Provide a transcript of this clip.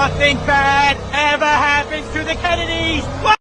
nothing bad ever happens to the Kennedys.